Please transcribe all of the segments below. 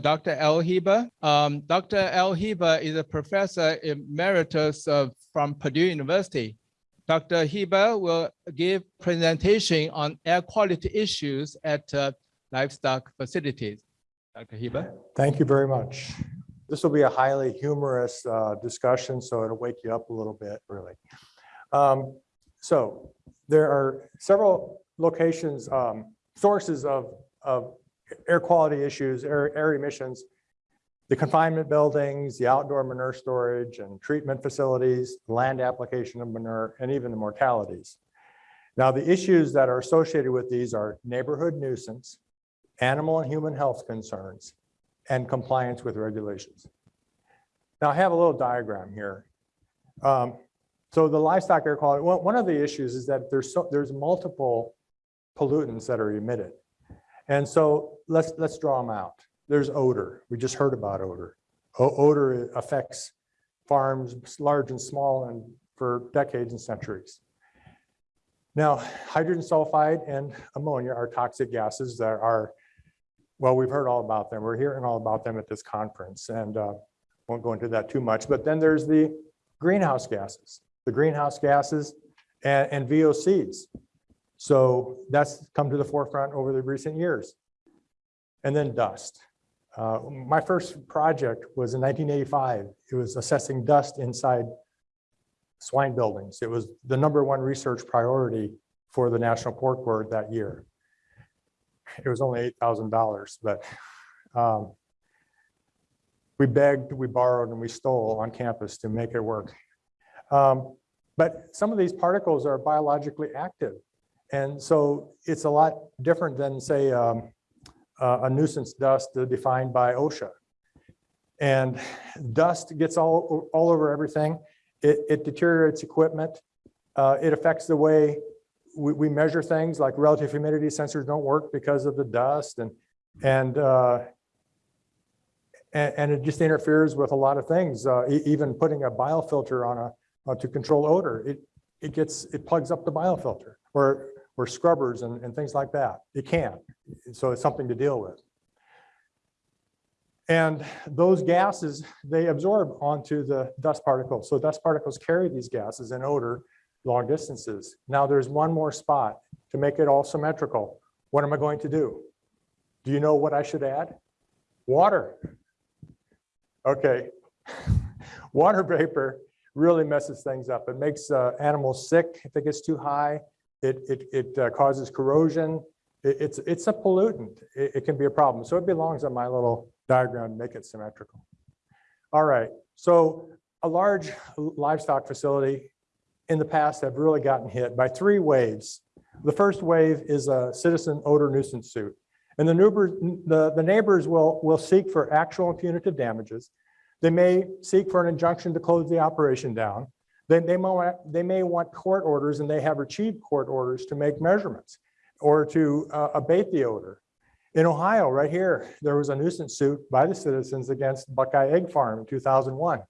Dr. El Heber. Um, Dr. El Heber is a professor emeritus from Purdue University. Dr. Heber will give presentation on air quality issues at uh, livestock facilities. Dr. Heber. Thank you very much. This will be a highly humorous uh, discussion, so it'll wake you up a little bit, really. Um, So there are several locations, um, sources of, of air quality issues, air, air emissions, the confinement buildings, the outdoor manure storage and treatment facilities, land application of manure, and even the mortalities. Now, the issues that are associated with these are neighborhood nuisance, animal and human health concerns, and compliance with regulations. Now, I have a little diagram here. Um, So the livestock air quality, one, one of the issues is that there's so, there's multiple pollutants that are emitted. And so let's, let's draw them out. There's odor. We just heard about odor. O- Odor affects farms, large and small, and for decades and centuries. Now, hydrogen sulfide and ammonia are toxic gases that are well, we've heard all about them. We're hearing all about them at this conference and uh, won't go into that too much. But then there's the greenhouse gases, the greenhouse gases and, and VOCs. So that's come to the forefront over the recent years. And then dust. Uh, my first project was in 1985. It was assessing dust inside swine buildings. It was the number one research priority for the National Pork Board that year it was only eight thousand dollars, but um, we begged, we borrowed, and we stole on campus to make it work. Um, But some of these particles are biologically active. And so it's a lot different than, say, um, a a nuisance dust defined by OSHA. And dust gets all, all over everything. It, it deteriorates equipment. Uh, It affects the way we, we measure things like relative humidity sensors don't work because of the dust and, and, uh, and, and it just interferes with a lot of things, uh, even putting a biofilter on a, uh, to control odor. It, it gets, it plugs up the biofilter or, or scrubbers and, and things like that. It can. So it's something to deal with. And those gases, they absorb onto the dust particles. So dust particles carry these gases and odor long distances. Now there's one more spot to make it all symmetrical. What am I going to do? Do you know what I should add? Water. Okay. Water vapor really messes things up. It makes uh, animals sick if it gets too high. It, it, it uh, causes corrosion. It- it's, it's a pollutant. It, it can be a problem. So it belongs on my little diagram make it symmetrical. All right. So a large livestock facility in the past have really gotten hit by three waves. The first wave is a citizen odor nuisance suit. And the neighbors, the, the neighbors will, will seek for actual and punitive damages. They may seek for an injunction to close the operation down. Then they may, want- they may want court orders and they have achieved court orders to make measurements or to uh, abate the odor. In Ohio, right here, there was a nuisance suit by the citizens against Buckeye Egg Farm in 2001.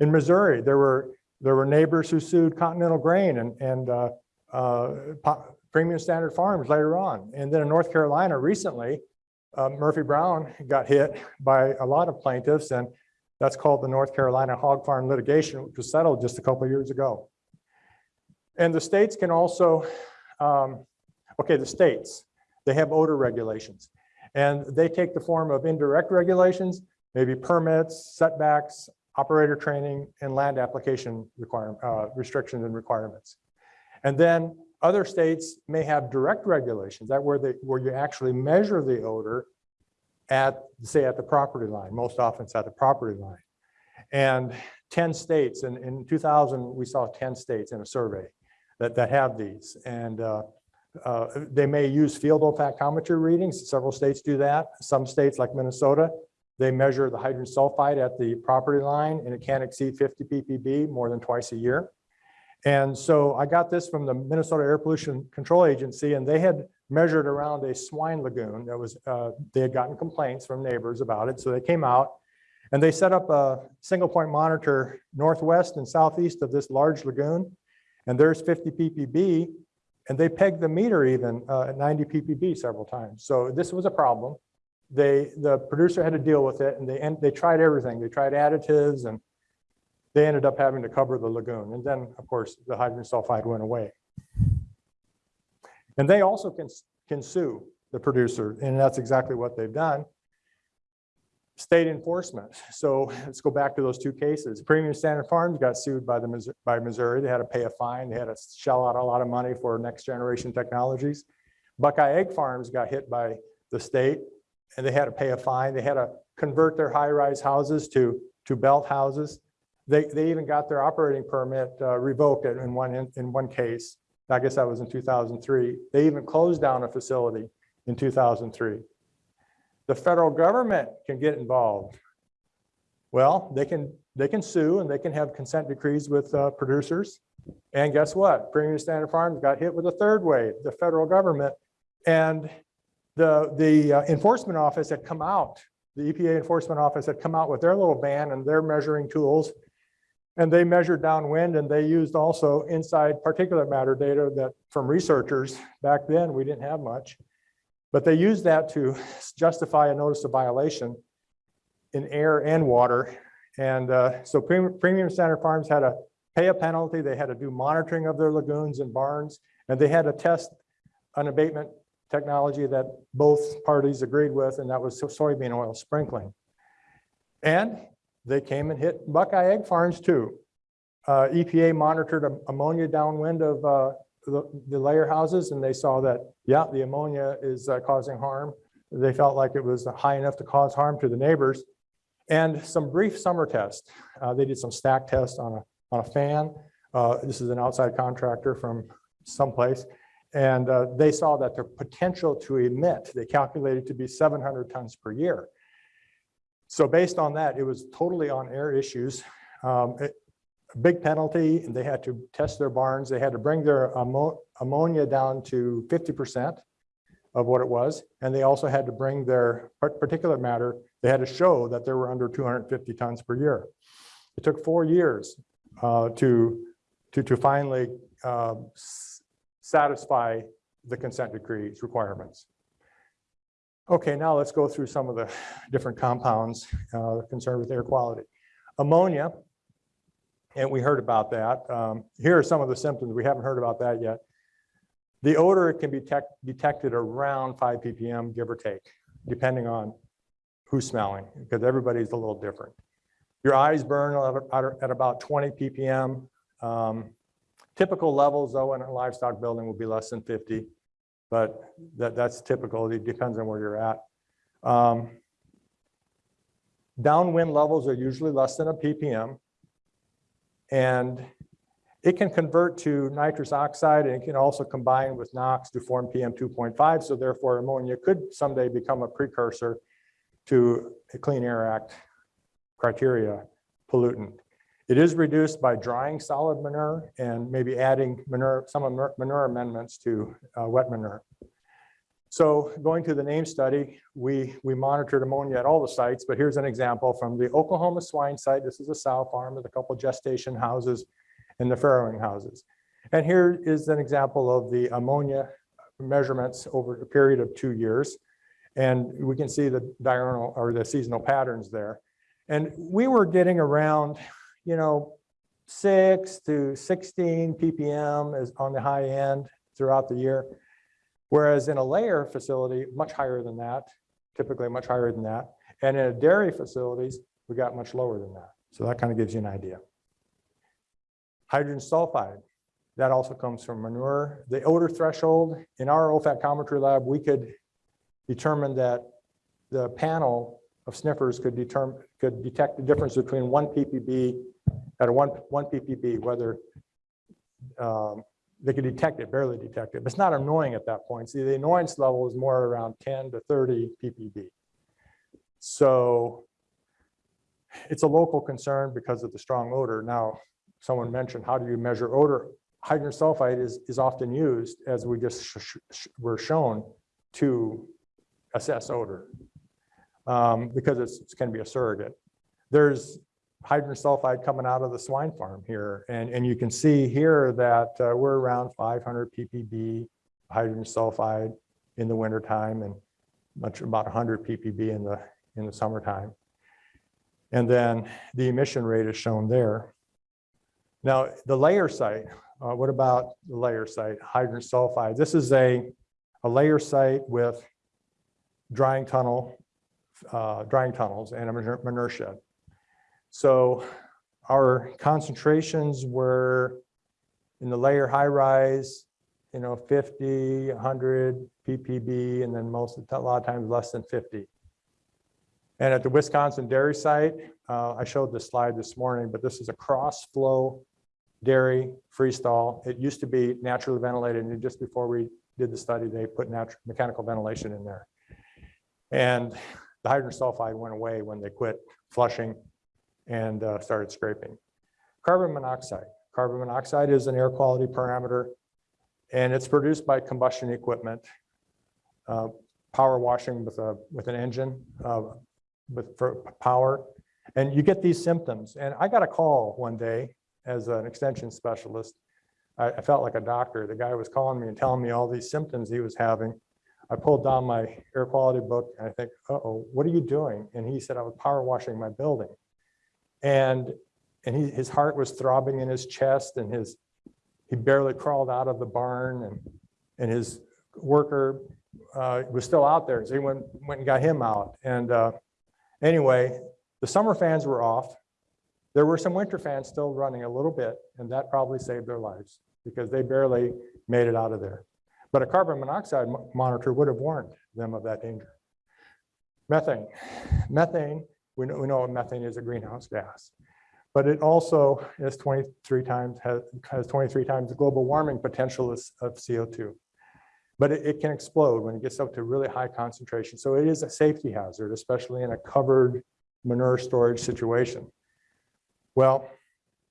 In Missouri, there were there were neighbors who sued Continental Grain and, and uh, uh, Premium Standard Farms later on. And then in North Carolina recently, uh, Murphy Brown got hit by a lot of plaintiffs and that's called the North Carolina Hog Farm litigation, which was settled just a couple of years ago. And the states can also, um, okay, the states, they have odor regulations. And they take the form of indirect regulations, maybe permits, setbacks, operator training, and land application requirement, uh, restrictions and requirements. And then other states may have direct regulations that where they, where you actually measure the odor at, say, at the property line. Most often it's at the property line. And 10 states, and in 2000, we saw 10 states in a survey that, that have these. And uh, uh, they may use field olfactometry readings. Several states do that. Some states like Minnesota they measure the hydrogen sulfide at the property line and it can't exceed 50 ppb more than twice a year. And so I got this from the Minnesota Air Pollution Control Agency and they had measured around a swine lagoon that was, uh, they had gotten complaints from neighbors about it. So they came out and they set up a single point monitor northwest and southeast of this large lagoon. And there's 50 ppb and they pegged the meter even uh, at 90 ppb several times. So this was a problem. they, the producer had to deal with it and they, and they tried everything. They tried additives and they ended up having to cover the lagoon. And then, of course, the hydrogen sulfide went away. And they also can, can sue the producer, and that's exactly what they've done. State enforcement. So let's go back to those two cases. Premium Standard Farms got sued by the, by Missouri. They had to pay a fine. They had to shell out a lot of money for next generation technologies. Buckeye Egg Farms got hit by the state and they had to pay a fine. They had to convert their high-rise houses to, to belt houses. They, they even got their operating permit uh, revoked in one, in in one case. I guess that was in 2003. They even closed down a facility in 2003. The federal government can get involved. Well, they can, they can sue and they can have consent decrees with uh, producers. And guess what? Premium Standard Farms got hit with a third wave, the federal government. And the, the uh, enforcement office had come out, the EPA enforcement office had come out with their little ban and their measuring tools. And they measured downwind and they used also inside particulate matter data that from researchers, back then, we didn't have much. But they used that to justify a notice of violation in air and water. And uh, so Premium Premium Standard Farms had to pay a penalty. They had to do monitoring of their lagoons and barns, and they had to test an abatement technology that both parties agreed with, and that was soybean oil sprinkling. And they came and hit Buckeye Egg Farms too. Uh, EPA monitored ammonia downwind of uh, the the layer houses, and they saw that, yeah, the ammonia is uh, causing harm. They felt like it was high enough to cause harm to the neighbors. And some brief summer tests. Uh, They did some stack tests on a, on a fan. Uh, This is an outside contractor from someplace. And uh, they saw that their potential to emit, they calculated to be 700 tons per year. So based on that, it was totally on air issues. Um, it- Big penalty, and they had to test their barns. They had to bring their ammo- ammonia down to 50% of what it was. And they also had to bring their particulate matter, they had to show that they were under 250 tons per year. It took four years uh, to, to, to finally uh, satisfy the consent decree's requirements. Okay, now let's go through some of the different compounds uh, concerned with air quality. Ammonia, and we heard about that. Um, Here are some of the symptoms. We haven't heard about that yet. The odor can be detected around 5 ppm, give or take, depending on who's smelling, because everybody's a little different. Your eyes burn at- about 20 ppm. Um, Typical levels, though, in a livestock building will be less than 50, but that, that's typical. It depends on where you're at. Um, Downwind levels are usually less than a ppm. And it can convert to nitrous oxide and it can also combine with NOx to form PM 2.5. So therefore ammonia could someday become a precursor to a Clean Air Act criteria pollutant. It is reduced by drying solid manure and maybe adding manure, some manure- amendments to uh, wet manure. So going to the NAEMS study, we, we monitored ammonia at all the sites, but here's an example from the Oklahoma swine site. This is a sow farm with a couple gestation houses and the farrowing houses. And here is an example of the ammonia measurements over a period of two years. And we can see the diurnal or the seasonal patterns there. And we were getting around, you know, six to 16 ppm is on the high end throughout the year. Whereas in a layer facility, much higher than that, typically much higher than that. And in a dairy facilities, we got much lower than that. So that kind of gives you an idea. Hydrogen sulfide, that also comes from manure. The odor threshold, in our olfactometry lab, we could determine that the panel of sniffers could determine, could detect the difference between one ppb at a one, one ppb, whether um, they could detect it, barely detect it, but it's not annoying at that point. See, the annoyance level is more around 10 to 30 ppb. So it's a local concern because of the strong odor. Now, someone mentioned, how do you measure odor? Hydrogen sulfide is, is often used, as we just sh- sh- were shown, to assess odor um, because it's, it's can be a surrogate. There's hydrogen sulfide coming out of the swine farm here. And, and you can see here that uh, we're around 500 ppb hydrogen sulfide in the wintertime. And much about 100 ppb in the, in the summertime. And then the emission rate is shown there. Now, the layer site, uh, what about the layer site, hydrogen sulfide? This is a, a layer site with drying tunnel, uh, drying tunnels and a manure shed. So our concentrations were in the layer high rise, you know, 50, 100 ppb, and then most a lot of times less than 50. And at the Wisconsin dairy site, uh, I showed this slide this morning, but this is a cross flow dairy freestall. It used to be naturally ventilated and just before we did the study, they put natural mechanical ventilation in there. And the hydrogen sulfide went away when they quit flushing and uh, started scraping. Carbon monoxide. Carbon monoxide is an air quality parameter and it's produced by combustion equipment. uh, Power washing with a, with an engine, uh, with for power. And you get these symptoms. And I got a call one day as an extension specialist. I, I felt like a doctor. The guy was calling me and telling me all these symptoms he was having. I pulled down my air quality book and I think, uh-oh, what are you doing? And he said, I was power washing my building. And, and he, his heart was throbbing in his chest and his, he barely crawled out of the barn and, and his worker uh, was still out there. So he went, went and got him out. And uh, anyway, the summer fans were off. There were some winter fans still running a little bit, and that probably saved their lives because they barely made it out of there. But a carbon monoxide monitor would have warned them of that danger. Methane. Methane, we know, we know methane is a greenhouse gas, but it also is 23 times, has, has 23 times the global warming potential of CO2. But it, it can explode when it gets up to really high concentration. So it is a safety hazard, especially in a covered manure storage situation. Well,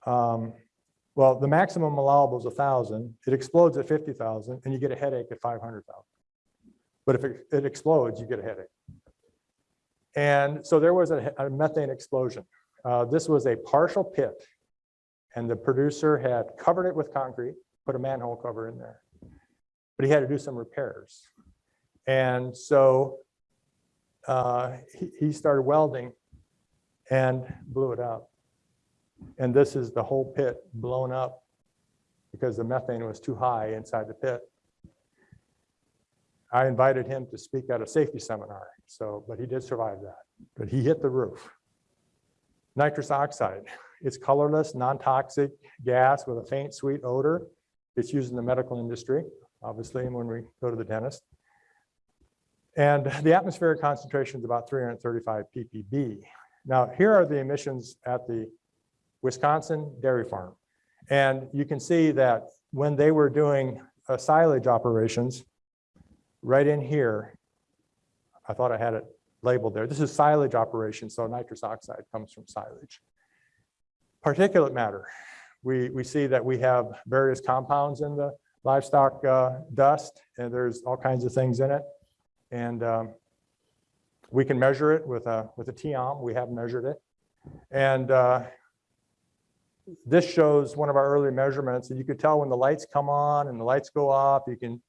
um, well, the maximum allowable is thousand. It explodes at fifty thousand, and you get a headache at five hundred thousand. But if it, it explodes, you get a headache. And so there was a, a methane explosion. Uh, this was a partial pit, and the producer had covered it with concrete, put a manhole cover in there, but he had to do some repairs. And so uh, he, he started welding and blew it up. And this is the whole pit blown up because the methane was too high inside the pit. I invited him to speak at a safety seminar, so, but he did survive that. But he hit the roof. Nitrous oxide, it's colorless, non-toxic gas with a faint sweet odor. It's used in the medical industry, obviously, when we go to the dentist. And the atmospheric concentration is about 335 ppb. Now, here are the emissions at the Wisconsin dairy farm. And you can see that when they were doing uh, silage operations, right in here, I thought I had it labeled there. This is silage operation, so nitrous oxide comes from silage. Particulate matter, we, we see that we have various compounds in the livestock uh, dust, and there's all kinds of things in it. And um, we can measure it with a, with a TEOM, we have measured it. And uh, this shows one of our early measurements, and you could tell when the lights come on and the lights go off, you can,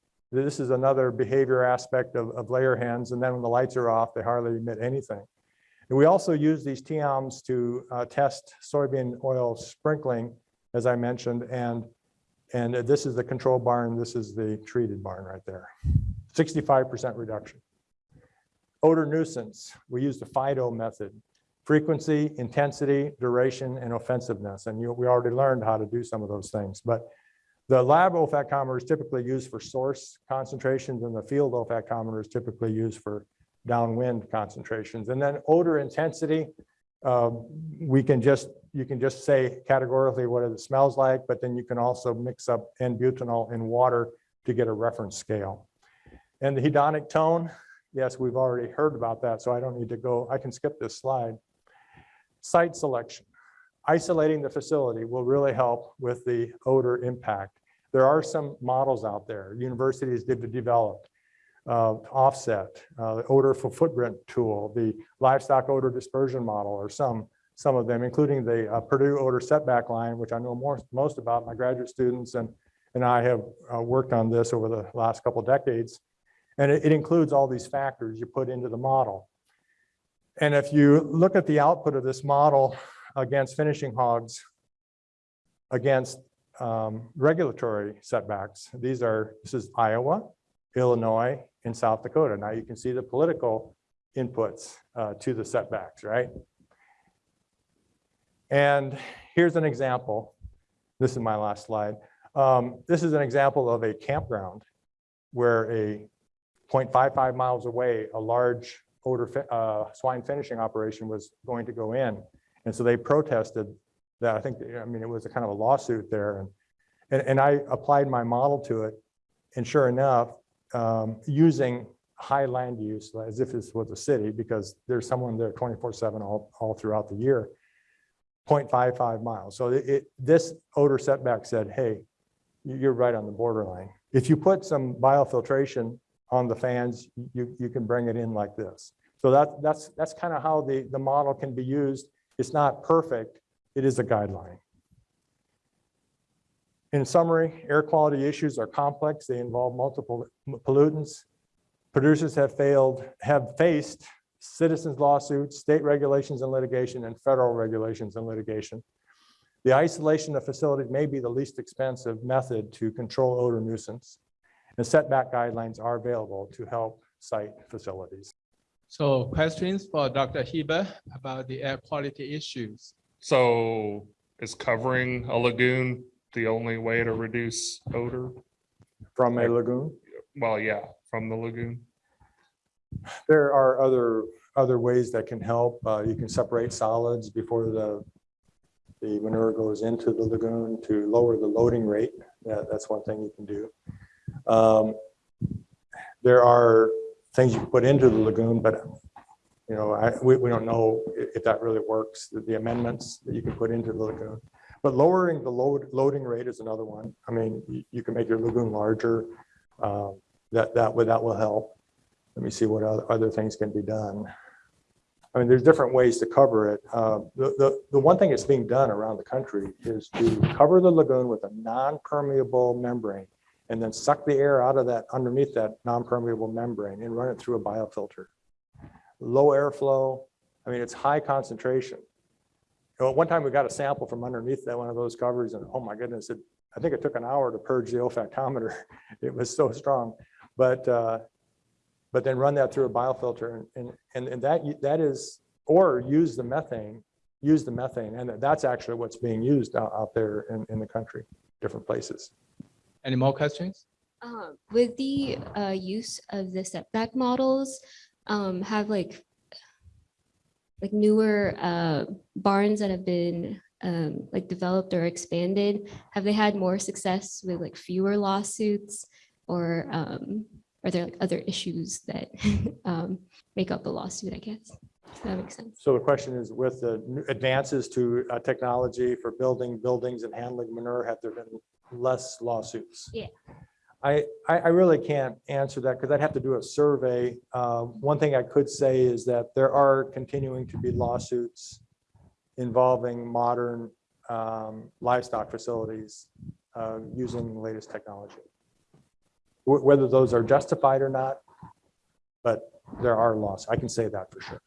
this is another behavior aspect of, of layer hens, and then when the lights are off, they hardly emit anything. And we also use these TEOMs to uh, test soybean oil sprinkling, as I mentioned, and, and this is the control barn, this is the treated barn right there. 65% reduction. Odor nuisance, we use the FIDO method. Frequency, intensity, duration, and offensiveness. And you, we already learned how to do some of those things. But the lab olfactometer is typically used for source concentrations and the field olfactometer is typically used for downwind concentrations. And then odor intensity, um, we can just, you can just say categorically what it smells like, but then you can also mix up N-butanol in water to get a reference scale. And the hedonic tone, yes, we've already heard about that, so I don't need to go, I can skip this slide. Site selection. Isolating the facility will really help with the odor impact. There are some models out there. Universities did develop uh, offset, uh, the odor for footprint tool, the livestock odor dispersion model, or some some of them, including the uh, Purdue odor setback line, which I know more most about. My graduate students and and I have uh, worked on this over the last couple decades. And it, it includes all these factors you put into the model. And if you look at the output of this model against finishing hogs, against um, regulatory setbacks, these are, this is Iowa, Illinois, and South Dakota. Now you can see the political inputs uh, to the setbacks, right? And here's an example. This is my last slide. Um, This is an example of a campground where a 0.55 miles away, a large odor uh, swine finishing operation was going to go in. And so they protested that. I think, I mean, it was a kind of a lawsuit there. And, and, and I applied my model to it. And sure enough, um, using high land use as if this was a city, because there's someone there 24 seven all, all throughout the year. 0.55 miles. So it, it- this odor setback said, hey, you- you're right on the borderline. If you put some biofiltration on the fans, you, you can bring it in like this. So that, that's, that's kind of how the, the model can be used. It's not perfect. It is a guideline. In summary, air quality issues are complex. They involve multiple pollutants. Producers have failed, have faced citizens lawsuits, state regulations and litigation, and federal regulations and litigation. The isolation of facilities may be the least expensive method to control odor nuisance. And setback guidelines are available to help site facilities. So questions for Dr. Heber about the air quality issues? So is covering a lagoon the only way to reduce odor? From a lagoon, Well, yeah, from the lagoon. there are other, other ways that can help. Uh, You can separate solids before the, the manure goes into the lagoon to lower the loading rate. That, that's one thing you can do. Um, There are things you put into the lagoon, but, you know, I, we, we don't know i- if that really works, the- the amendments that you can put into the lagoon. But lowering the load, loading rate is another one. I mean, you, you can make your lagoon larger. um, That, that, that will help. Let me see what other, other things can be done. I mean, there's different ways to cover it. Uh, The, the, the one thing that's being done around the country is to cover the lagoon with a non-permeable membrane and then suck the air out of that, underneath that non-permeable membrane and run it through a biofilter. Low airflow, I mean, it's high concentration. You know, One time we got a sample from underneath that, one of those covers, and oh my goodness, it, I think it took an hour to purge the olfactometer. It was so strong. But, uh, but then run that through a biofilter and- and, and, and that, that is, or use the methane, use the methane. And that's actually what's being used out, out there in, in the country, different places. Any more questions? Um, with the uh, use of the setback models, um, have like like newer uh, barns that have been um, like developed or expanded, have they had more success with like fewer lawsuits? Or um, are there like other issues that um, make up a lawsuit, I guess? Does that make sense? So the question is with the advances to uh, technology for building buildings and handling manure, have there been less lawsuits? Yeah. I, I, really can't answer that because I'd have to do a survey. Uh, One thing I could say is that there are continuing to be lawsuits involving modern um, livestock facilities uh, using the latest technology. Wh- Whether those are justified or not, but there are laws. I can say that for sure.